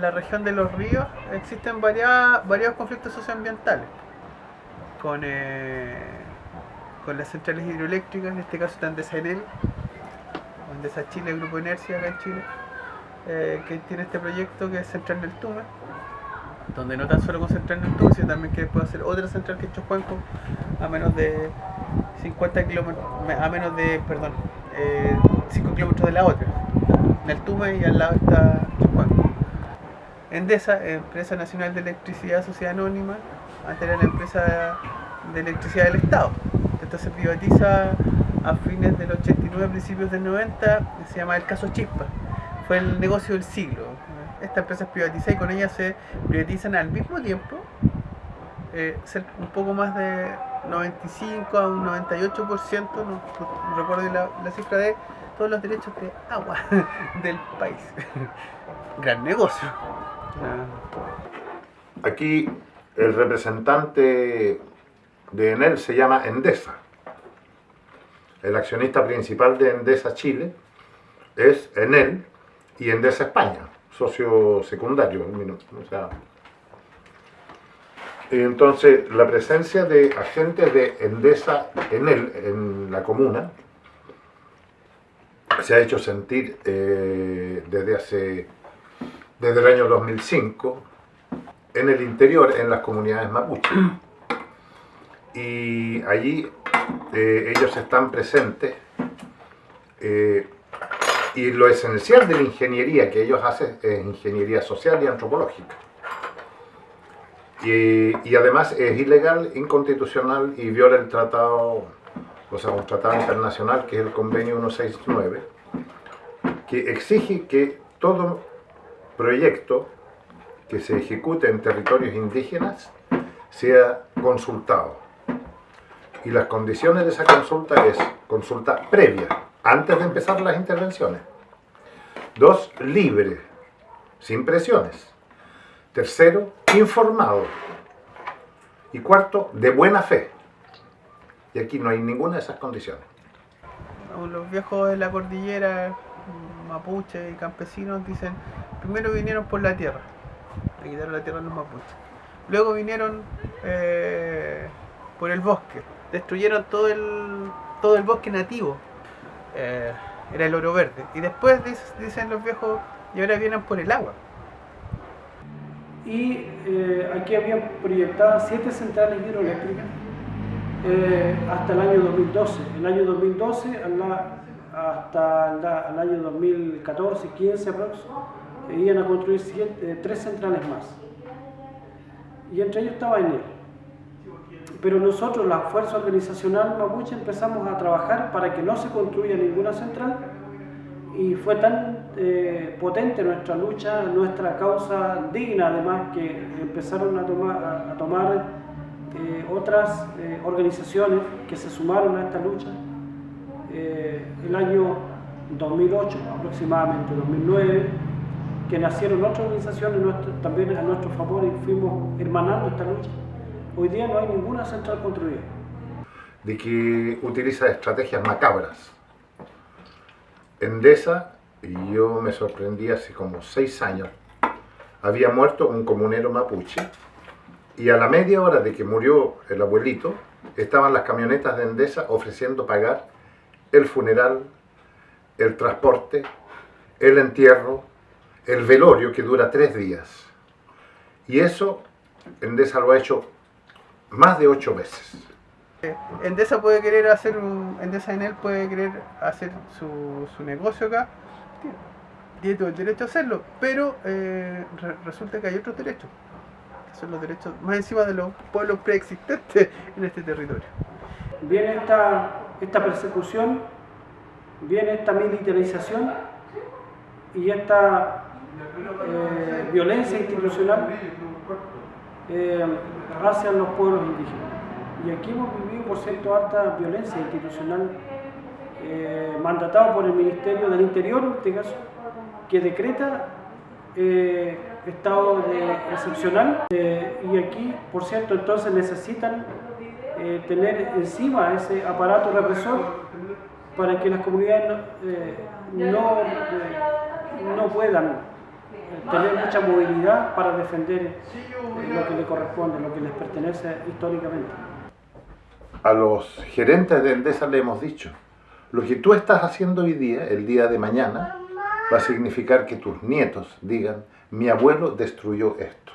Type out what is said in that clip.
En la región de los ríos existen varias, varios conflictos socioambientales con, eh, con las centrales hidroeléctricas, en este caso está Endesa Enel, o Endesa Chile, Grupo Inercia acá en Chile, eh, que tiene este proyecto que es Central del Tume, donde no tan solo con Central del Tume, sino también que puede hacer otra central que es Chocuanco a menos de 50 kilómetros, a menos de, perdón, eh, 5 kilómetros de la otra, en el Tume y al lado está Chocuanco. Endesa, Empresa Nacional de Electricidad Sociedad Anónima, antes era la empresa de electricidad del Estado. Esto se privatiza a fines del 89, principios del 90, se llama el caso Chispa. Fue el negocio del siglo. Esta empresa es privatizada y con ella se privatizan al mismo tiempo eh, un poco más de 95 a un 98%, no, recuerdo la cifra de todos los derechos de agua del país. Gran negocio. Aquí el representante de Enel se llama Endesa. El accionista principal de Endesa Chile es Enel y Endesa España, socio secundario. entonces, la presencia de agentes de Endesa Enel en la comuna se ha hecho sentir eh, desde hace desde el año 2005 en el interior, en las comunidades mapuche. Y allí eh, ellos están presentes eh, y lo esencial de la ingeniería que ellos hacen es ingeniería social y antropológica. Y, y, además es ilegal, inconstitucional y viola el tratado, o sea, un tratado internacional que es el convenio 169, que exige que todo proyecto que se ejecute en territorios indígenas sea consultado. Y las condiciones de esa consulta es consulta previa, antes de empezar las intervenciones. Dos, libre, sin presiones. Tercero, informado. Y cuarto, de buena fe. Y aquí no hay ninguna de esas condiciones. Los viejos de la cordillera, mapuche y campesinos, dicen, primero vinieron por la tierra, le quitaron la tierra a los mapuches. Luego vinieron eh, por el bosque, destruyeron todo el, todo el bosque nativo, eh, era el oro verde. Y después dicen los viejos, y ahora vienen por el agua. Y eh, aquí habían proyectadas siete centrales hidroeléctricas hasta el año 2012. En el año 2012, hasta el, año 2014-15 aproximadamente, iban a construir eh, tres centrales más. Y entre ellos estaba Enel. Pero nosotros, la fuerza organizacional mapuche, empezamos a trabajar para que no se construya ninguna central y fue tan eh, potente nuestra lucha, nuestra causa digna además, que empezaron a tomar, a, tomar eh, otras organizaciones que se sumaron a esta lucha. el año 2008 aproximadamente, 2009, que nacieron otras organizaciones también a nuestro favor y fuimos hermanando esta lucha. Hoy día no hay ninguna central construida. De que utiliza estrategias macabras. Endesa, y yo me sorprendí hace como seis años, había muerto un comunero mapuche y a la media hora de que murió el abuelito, estaban las camionetas de Endesa ofreciendo pagar el funeral, el transporte, el entierro, el velorio que dura tres días. Y eso Endesa lo ha hecho más de ocho veces. Endesa puede querer hacer un, Endesa en él puede querer hacer su, su negocio acá, tiene todo el derecho a hacerlo, pero eh, resulta que hay otros derechos, que son los derechos más encima de los pueblos preexistentes en este territorio. Viene esta, esta persecución, viene esta militarización y esta eh, violencia institucional eh, hacia los pueblos indígenas. Y aquí hemos vivido, por cierto, alta violencia institucional eh, mandatado por el Ministerio del Interior, en este caso, que decreta estado de excepcional. y aquí, por cierto, entonces necesitan tener encima ese aparato represor para que las comunidades no, no puedan tener mucha movilidad para defender eh, lo que le corresponde, lo que les pertenece históricamente. A los gerentes de Endesa le hemos dicho, lo que tú estás haciendo hoy día, el día de mañana, va a significar que tus nietos digan, mi abuelo destruyó esto.